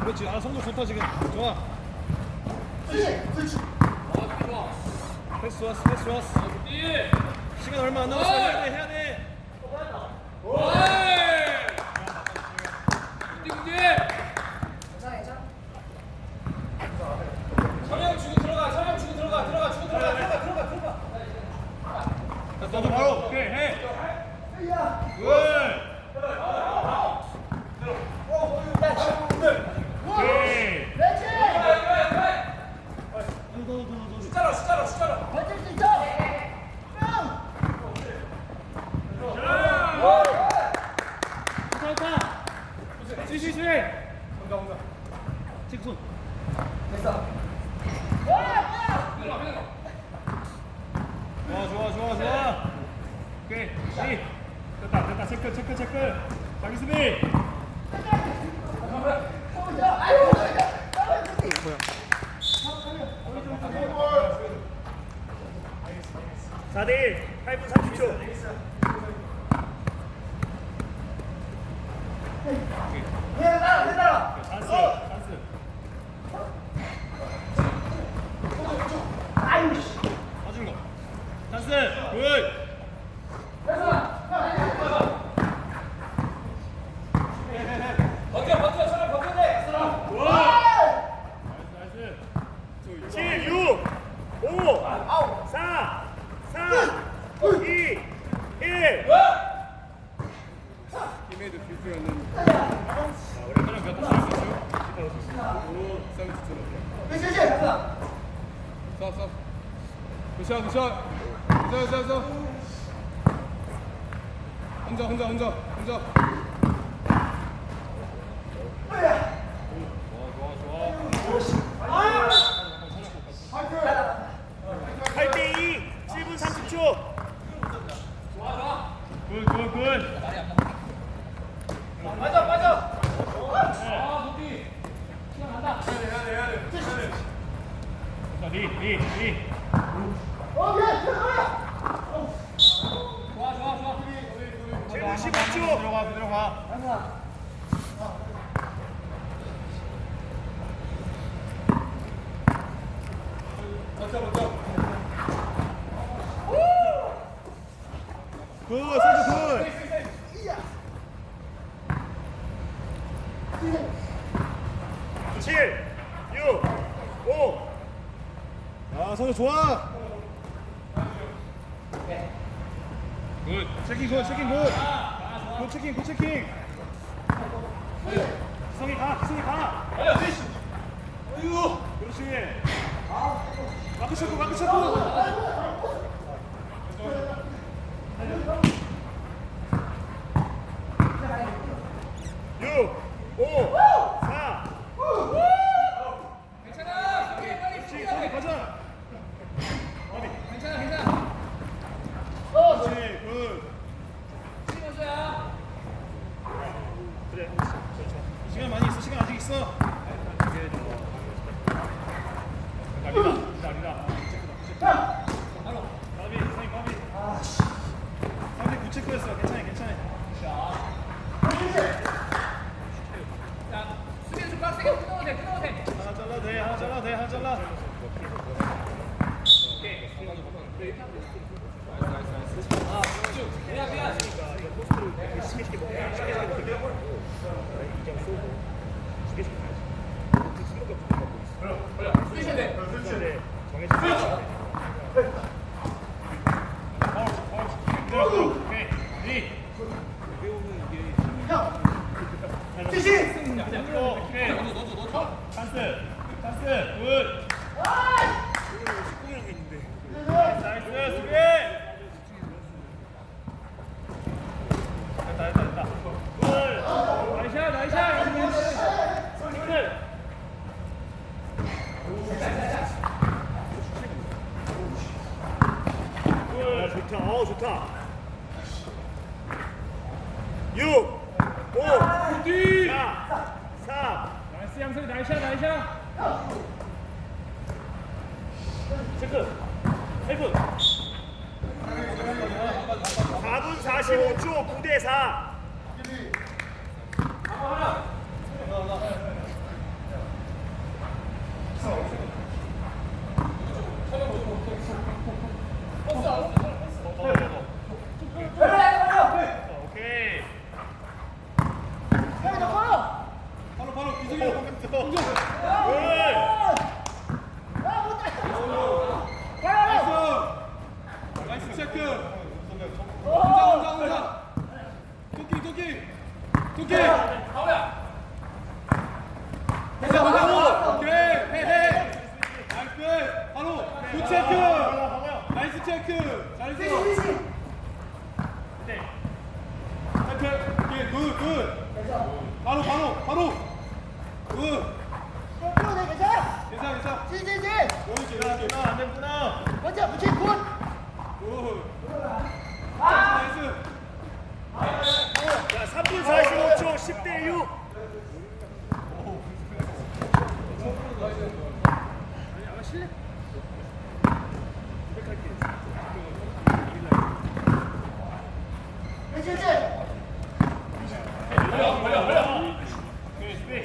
그렇지. 아 성적 좋다 지금. 좋아 패스 좋았어 패스 좋았어. 시간 얼마 안 남았어. 해야 돼 해야 돼 천영 주고 들어가 천영 주고 들어가 들어가 주고 들어가 들어가 들어가 들어가 자, 너도 바로 오케이 해 굿! 오케이 숫자로 숫자로 숫자로 시시시 직손 좋아 좋아 좋아 좋아 오케이 시 됐다 됐다 체크 체크. 자기 수비4대 1 8분 30초. 찬스 찬스. 봐준 거 찬스 굿 버텨 버텨 천영 버텨야 돼 나이스 7 6 5 4 3 2 1 팀에도 필수였는 사람 몇번 쏠수 있어? 서비스처럼 쏴 쏴. 굿샷 굿샷. 굿샷 굿샷 굿샷. 혼자 혼자 혼자 혼자.8대 2 7분 30초 굿굿굿 맞아 맞아 리리리 좋아 좋아 좋아 7분 15초 들어가 그대로 가굿 선수 굿 칠, 육, 오, 아, 좋아. 굿. 체킹 굿, 체킹 굿. 굿 체킹, 굿 체킹. 성이 가, 성이 가. 그렇지. 마크 쳤고, 마크 쳤고. 육, 오, 사, 괜찮아 성이 빨리 그렇지, 성이 가자. 괜찮아 괜찮아 그렇지, 굿. 시원수야 그래. 시간 많이 있어, 시간 아직 있어. 아니다, 아니다, 아니다. 체크다, 체크. 정해주세요. 파울, 파울. 그대로, 오케이. 리. 오케이. 찬스, 찬스, 굿. 나이스, 수비. 됐다, 됐다, 됐다. 굿. 나이샷, 나이샷. 굿. 어, 좋다. 어, 좋다. 6, 5, 뒤. 4, 3, 나이스, 양선이 나이샷, 나이샷. 체크. 8분. 4분 45초 9대 4. 오케이. 바로 바로 기승이 공격. Nice. Nice check. 혼자 혼자 혼자. 토끼 토끼. 토끼. 혼자 혼자. 오케이. 헤헤. Nice. 바로 good check. 체크. 잘했어. 네. 오케이 good good. 바로 바로 바로. Good. 괜찮아 괜찮아. 보여줄게 보여줄게. 안 됐구나. Good. Nice. 자, 3분 45초 10대 6. 오케이, 수비.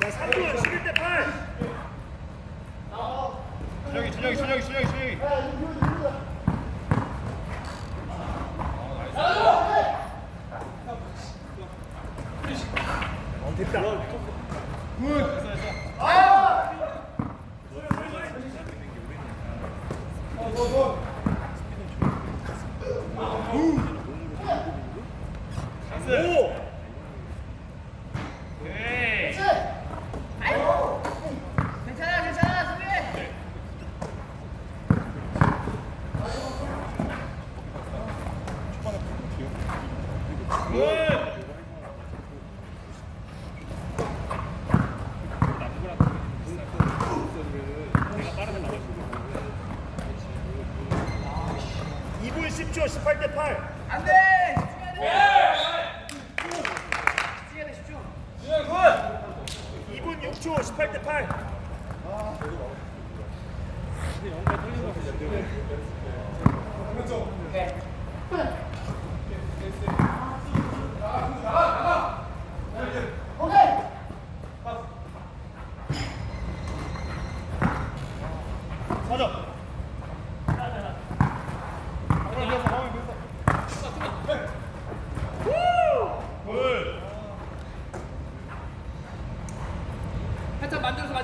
자, 3분 11대 8. 준영이, 준영이, 준영이, 준영이, 준영이. 어, 됐다. 찬스. 5, 오케이. 괜찮아 괜찮아 수비 굿. 2분 10초 18대 8. 안 돼 집중해야 돼 집중 2분 6초 18대 8. 오케이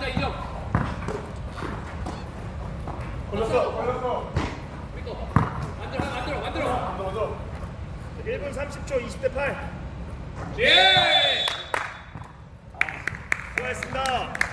가자 이정. 걸렸어 걸렸어. 믿고 만들어 만들어 만들어. 만들어. 1분 30초 20대 8예! 수고하셨습니다.